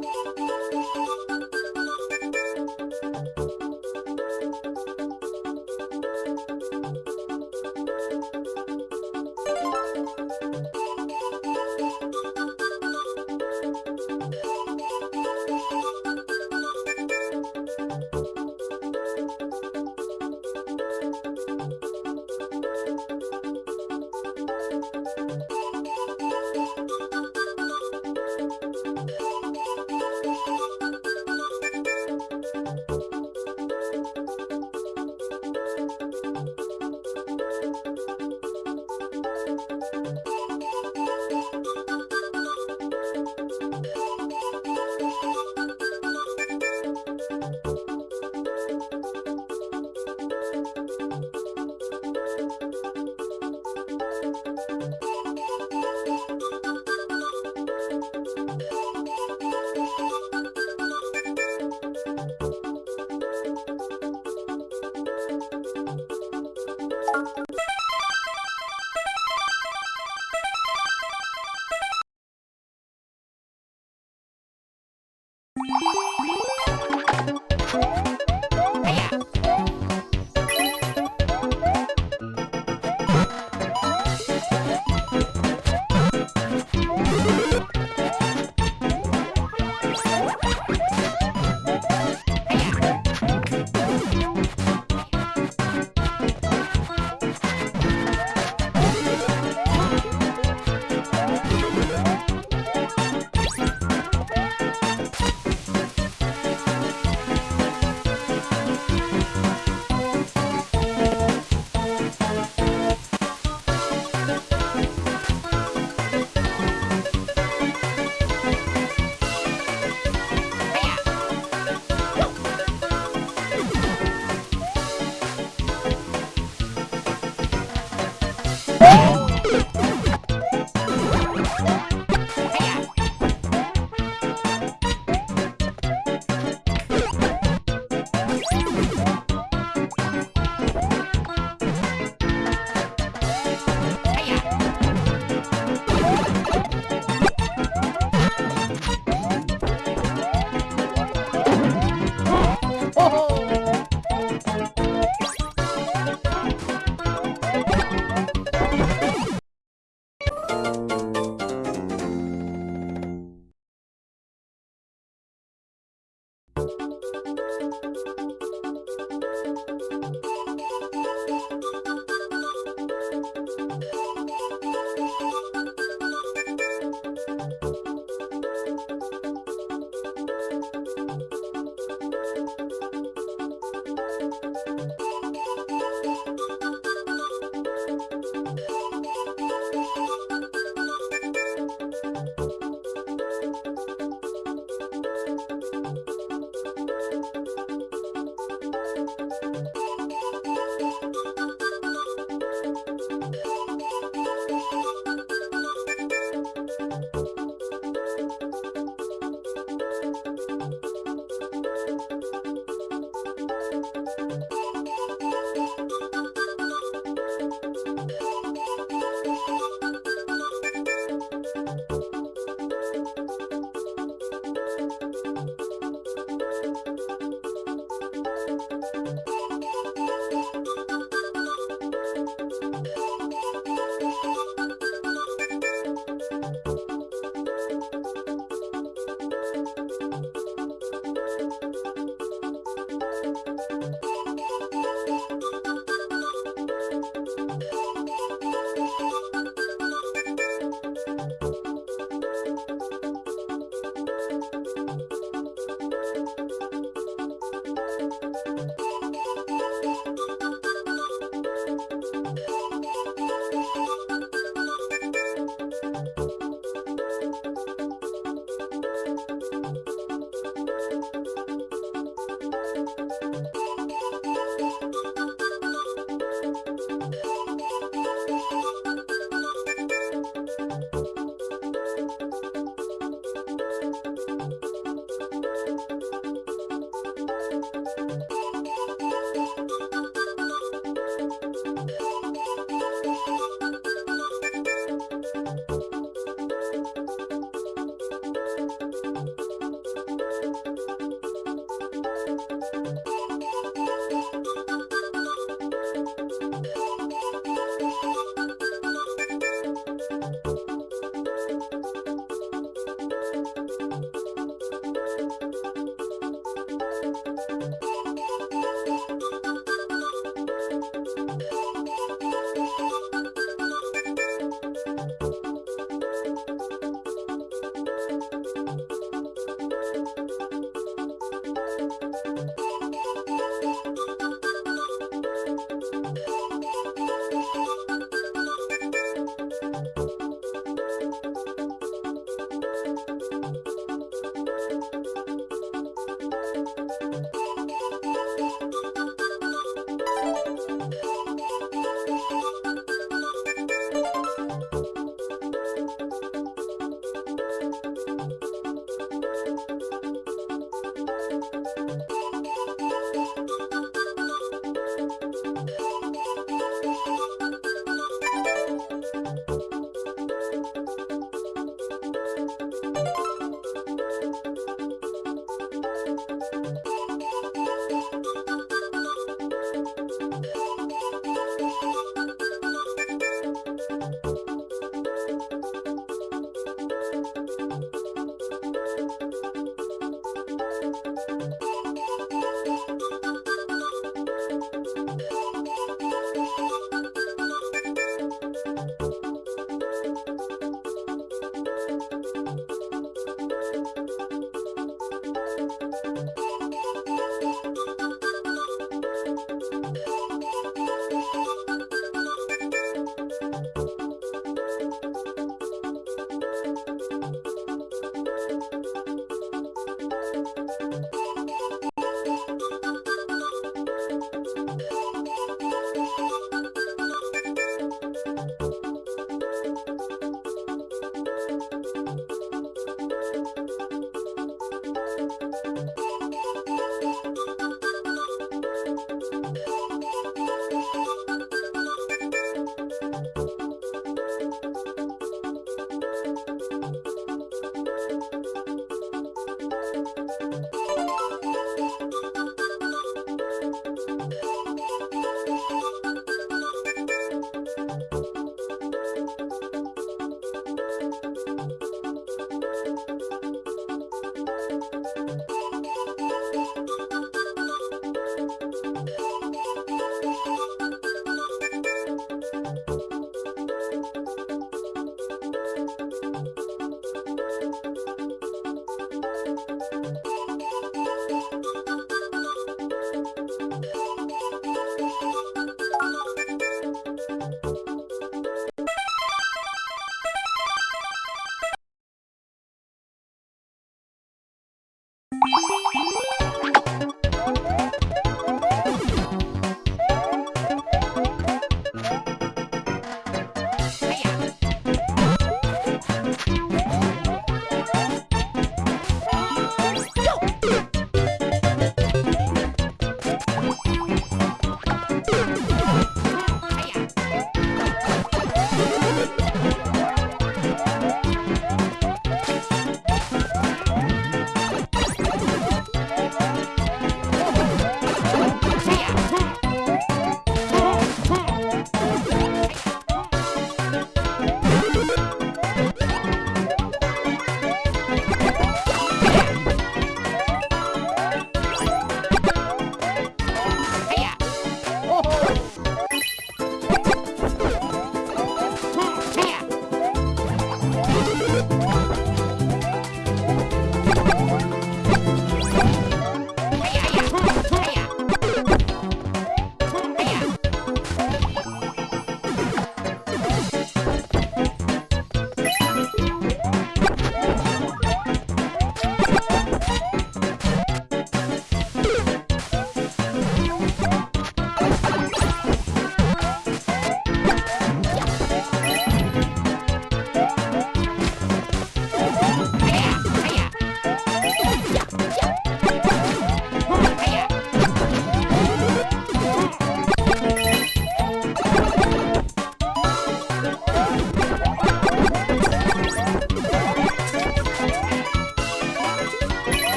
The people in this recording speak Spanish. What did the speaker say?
Gracias.